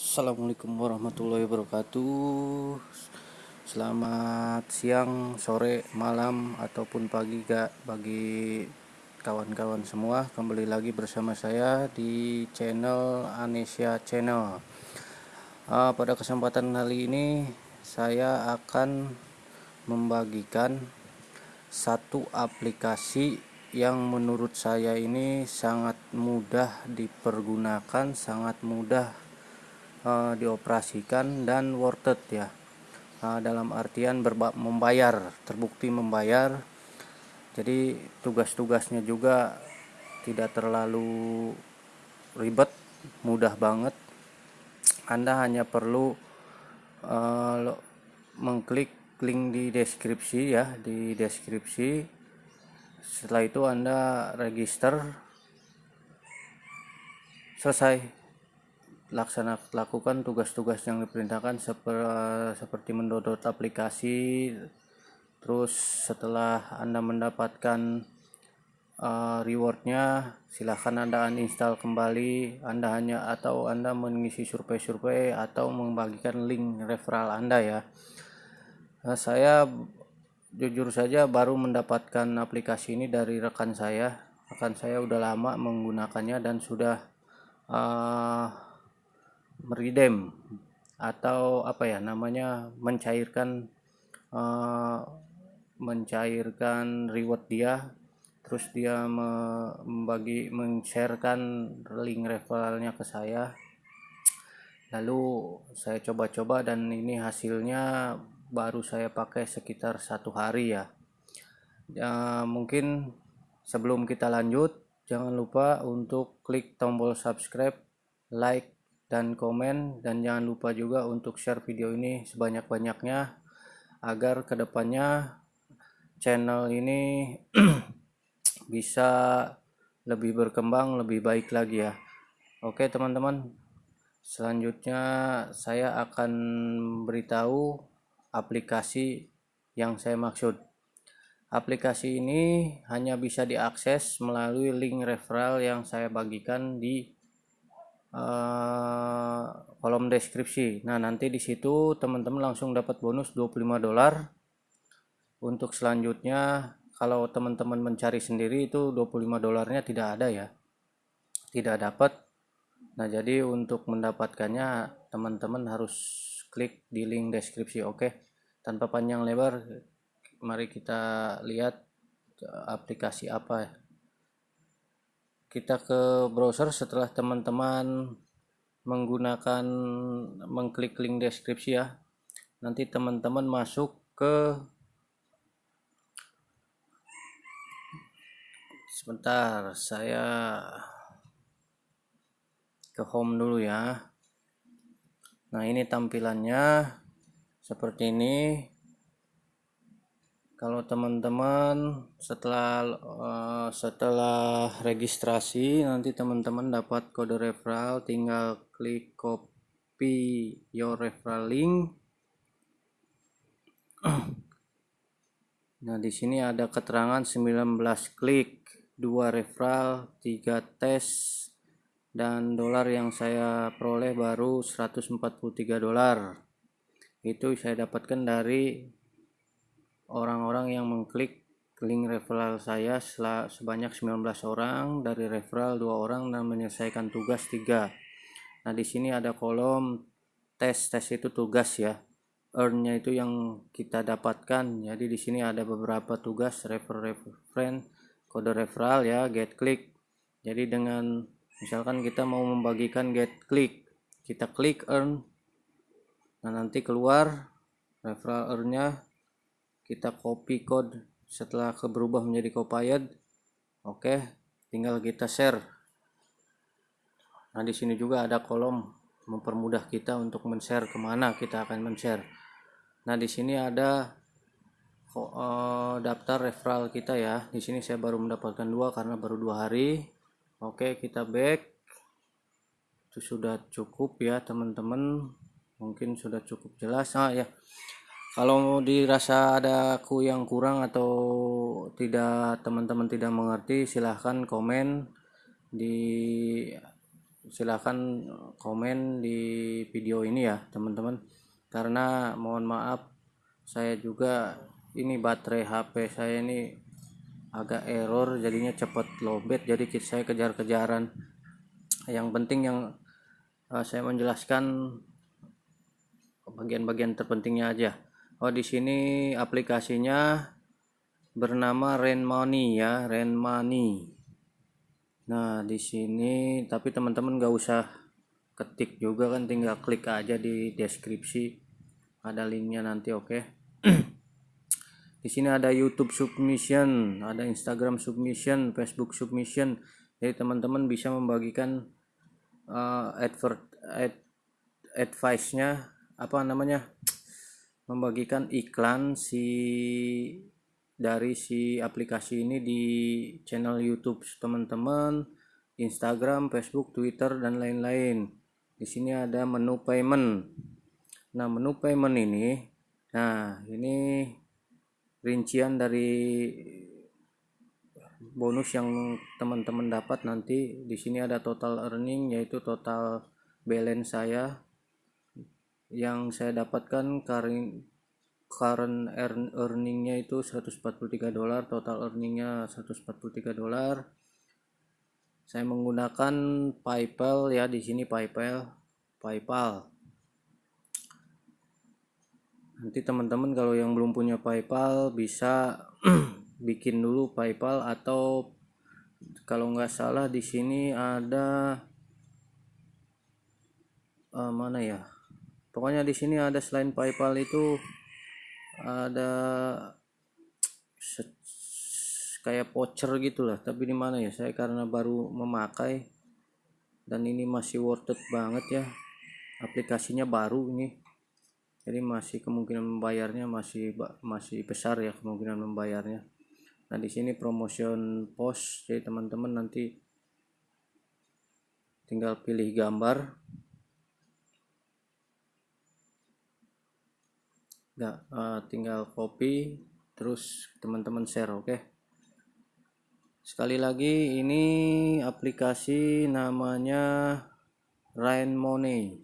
Assalamualaikum warahmatullahi wabarakatuh. Selamat siang, sore, malam, ataupun pagi gak bagi kawan-kawan semua. Kembali lagi bersama saya di channel Anesia Channel. Uh, Pada kesempatan kali ini saya akan membagikan satu aplikasi yang menurut saya ini sangat mudah dipergunakan, sangat mudah uh, dioperasikan dan worth it ya. Uh, dalam artian membayar terbukti membayar. Jadi tugas-tugasnya juga tidak terlalu ribet mudah banget. Anda hanya perlu uh, mengklik link di deskripsi ya di deskripsi. Setelah itu Anda register. Selesai laksana lakukan tugas-tugas yang diperintahkan seperti mendownload aplikasi terus setelah anda mendapatkan uh, rewardnya silahkan anda uninstall kembali. Anda hanya atau anda mengisi survei-survei atau membagikan link referral anda ya. Nah, saya jujur saja baru mendapatkan aplikasi ini dari rekan saya. Rekan saya udah lama menggunakannya dan sudah uh, meridem atau apa ya namanya mencairkan uh, mencairkan reward dia terus dia membagi men-sharekan link referralnya ke saya. Lalu saya coba-coba dan ini hasilnya baru saya pakai sekitar satu hari ya, ya mungkin sebelum kita lanjut jangan lupa untuk klik tombol subscribe like dan komen dan jangan lupa juga untuk share video ini sebanyak-banyaknya agar ke depannya channel ini bisa lebih berkembang lebih baik lagi ya. Oke teman-teman. Selanjutnya saya akan beritahu aplikasi yang saya maksud. Aplikasi ini hanya bisa diakses melalui link referral yang saya bagikan di uh, kolom deskripsi. Nah, nanti di situ teman-teman langsung dapat bonus 25 dolar. Untuk selanjutnya kalau teman-teman mencari sendiri itu 25 dolarnya tidak ada ya. Tidak dapat. Nah, jadi untuk mendapatkannya teman-teman harus klik di link deskripsi. Oke. Tanpa panjang lebar, mari kita lihat aplikasi apa kita ke browser setelah teman-teman menggunakan mengklik link deskripsi ya. Nanti teman-teman masuk ke sebentar saya ke home dulu ya. Nah ini tampilannya seperti ini kalau teman-teman setelah uh, setelah registrasi nanti teman-teman dapat kode referral. Tinggal klik copy your referral link. Nah di sini ada keterangan 19 klik 2 referral 3 tes dan dolar yang saya peroleh baru 143 dolar. Itu saya dapatkan dari orang-orang yang mengklik link referral saya sebanyak 19 orang dari referral dua orang dan menyelesaikan tugas tiga. Nah, di sini ada kolom tes tes itu tugas ya. Earn-nya itu yang kita dapatkan. Jadi di sini ada beberapa tugas refer refer friend, kode referral ya, get click. Jadi dengan misalkan kita mau membagikan get click, kita klik earn. Nah, nanti keluar referral earn-nya kita copy code. Setelah berubah menjadi copied oke tinggal kita share. Nah di sini juga ada kolom mempermudah kita untuk men-share ke mana kita akan men-share. Nah di sini ada uh, daftar referral kita ya. Di sini saya baru mendapatkan dua karena baru dua hari. Oke kita back. Itu sudah cukup ya teman-teman. Mungkin sudah cukup jelas. Nah ya kalau dirasa ada aku yang kurang atau tidak teman-teman tidak mengerti silahkan komen di silahkan komen di video ini ya teman-teman. Karena mohon maaf saya juga ini baterai HP saya ini agak error jadinya cepat lowbat jadi saya kejar-kejaran. Yang penting yang uh, saya menjelaskan bagian-bagian terpentingnya aja oh di sini aplikasinya bernama Rain Money ya Rain Money nah di sini tapi teman-teman gak usah ketik juga kan tinggal klik aja di deskripsi. Ada linknya nanti oke. Okay? di sini ada YouTube submission ada Instagram submission Facebook submission. Jadi teman-teman bisa membagikan uh, advert ad, advice-nya apa namanya membagikan iklan si dari si aplikasi ini di channel YouTube teman-teman, Instagram, Facebook, Twitter dan lain-lain. Di sini ada menu payment. Nah, menu payment ini nah, ini rincian dari bonus yang teman-teman dapat nanti di sini ada total earning yaitu total balance saya yang saya dapatkan current earn earningnya itu 143 dolar total earningnya 143 dolar. Saya menggunakan PayPal ya di sini PayPal PayPal. Nanti teman-teman kalau yang belum punya PayPal bisa bikin dulu PayPal atau kalau nggak salah di sini ada uh, mana ya pokoknya di sini ada selain PayPal itu ada kayak voucher gitulah tapi di mana ya? Saya karena baru memakai dan ini masih worth it banget ya. Aplikasinya baru ini. Jadi masih kemungkinan membayarnya masih masih besar ya kemungkinan membayarnya. Nah di sini promotion post. Jadi teman-teman nanti tinggal pilih gambar nggak uh, tinggal copy terus teman-teman share oke? Okay? sekali lagi ini aplikasi namanya Rain Money.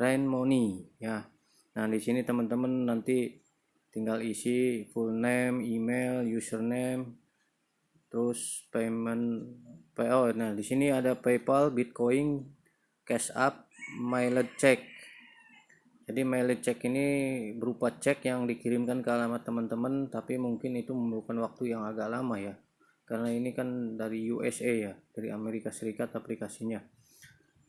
Rain Money ya. Nah di sini teman-teman nanti tinggal isi full name email username terus payment PO nah di sini ada PayPal Bitcoin cash up mileage check jadi mileage check ini berupa cek yang dikirimkan ke alamat teman-teman tapi mungkin itu memerlukan waktu yang agak lama ya. Karena ini kan dari USA ya dari Amerika Serikat aplikasinya.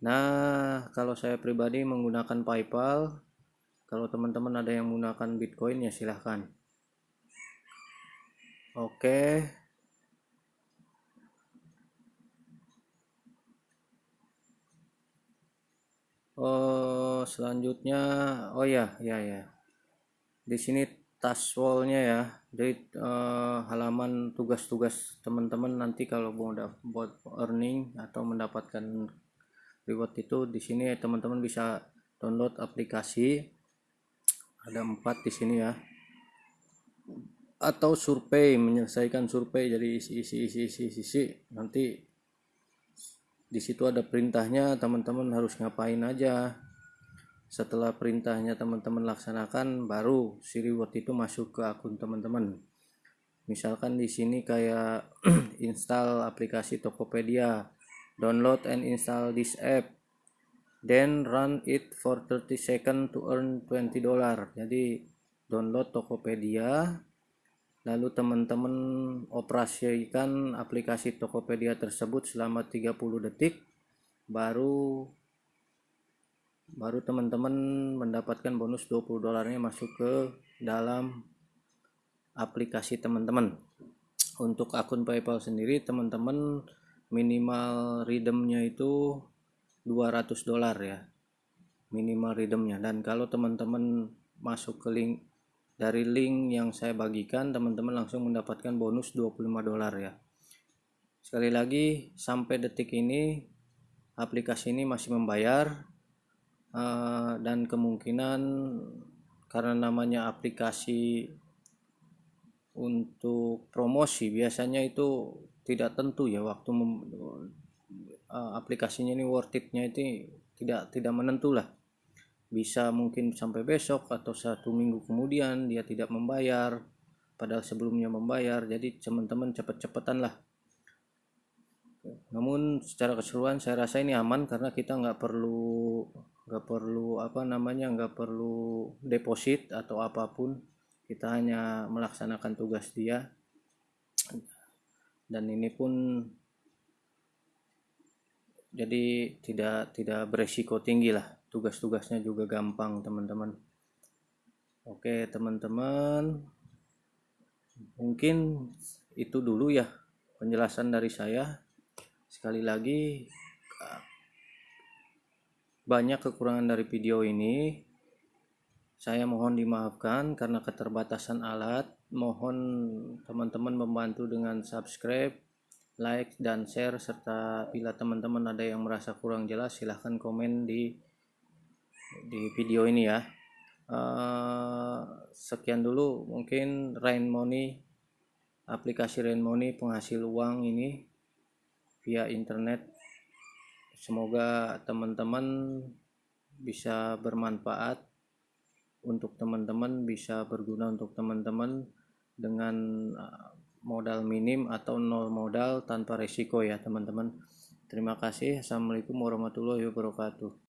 Nah kalau saya pribadi menggunakan PayPal kalau teman-teman ada yang menggunakan Bitcoin ya silahkan. Oke oh selanjutnya oh ya ya ya di sini task wallnya ya. Jadi uh, halaman tugas-tugas teman-teman nanti kalau mau buat earning atau mendapatkan reward itu di sini teman-teman bisa download aplikasi. Ada empat di sini ya. Atau survei menyelesaikan survei. Jadi isi isi isi isi, isi. nanti di situ ada perintahnya teman-teman harus ngapain aja. Setelah perintahnya teman-teman laksanakan baru si reward itu masuk ke akun teman-teman. Misalkan di sini kayak install aplikasi Tokopedia download and install this app then run it for 30 second to earn 20 dollar jadi download Tokopedia lalu teman-teman operasikan aplikasi Tokopedia tersebut selama 30 detik baru baru teman-teman mendapatkan bonus 20 dolarnya masuk ke dalam aplikasi teman-teman. Untuk akun PayPal sendiri teman-teman minimal redeemnya itu 200 dolar ya minimal redeemnya. Dan kalau teman-teman masuk ke link dari link yang saya bagikan teman-teman langsung mendapatkan bonus 25 dolar ya. Sekali lagi sampai detik ini aplikasi ini masih membayar uh, dan kemungkinan karena namanya aplikasi untuk promosi biasanya itu tidak tentu ya waktu uh, aplikasinya ini worth itnya itu tidak tidak menentu lah bisa mungkin sampai besok atau satu minggu kemudian dia tidak membayar padahal sebelumnya membayar. Jadi teman-teman cepet-cepetan lah. Namun secara keseluruhan saya rasa ini aman karena kita nggak perlu nggak perlu apa namanya nggak perlu deposit atau apa pun. Kita hanya melaksanakan tugas dia. Dan ini pun jadi tidak tidak beresiko tinggi lah tugas-tugasnya juga gampang teman-teman. Oke teman-teman. Mungkin itu dulu ya penjelasan dari saya. Sekali lagi banyak kekurangan dari video ini. Saya mohon dimaafkan karena keterbatasan alat. Mohon teman-teman membantu dengan subscribe like dan share. Serta bila teman-teman ada yang merasa kurang jelas silahkan komen di di video ini ya. Uh, sekian dulu mungkin Rain Money aplikasi Rain Money penghasil uang ini via internet. Semoga teman-teman bisa bermanfaat untuk teman-teman bisa berguna untuk teman-teman dengan uh, modal minim atau nol modal tanpa resiko ya teman-teman. Terima kasih. Assalamualaikum warahmatullahi wabarakatuh